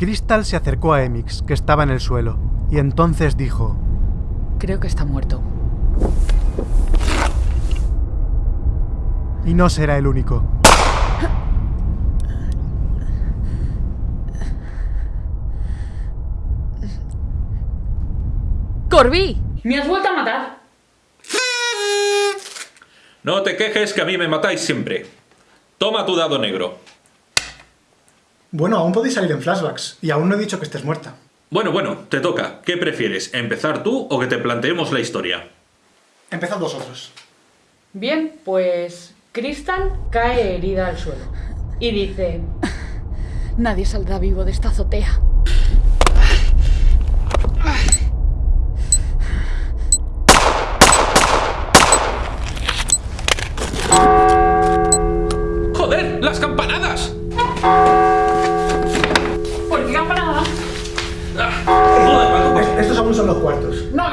Crystal se acercó a Emix, que estaba en el suelo, y entonces dijo... Creo que está muerto. Y no será el único. ¡Corby! ¿Me has vuelto a matar? No te quejes que a mí me matáis siempre. Toma tu dado negro. Bueno, aún podéis salir en flashbacks, y aún no he dicho que estés muerta. Bueno, bueno, te toca. ¿Qué prefieres, empezar tú o que te planteemos la historia? Empezad vosotros. Bien, pues Crystal cae herida al suelo. Y dice, Nadie saldrá vivo de esta azotea. ¡Joder! ¡Las campanadas! Son los cuartos? No,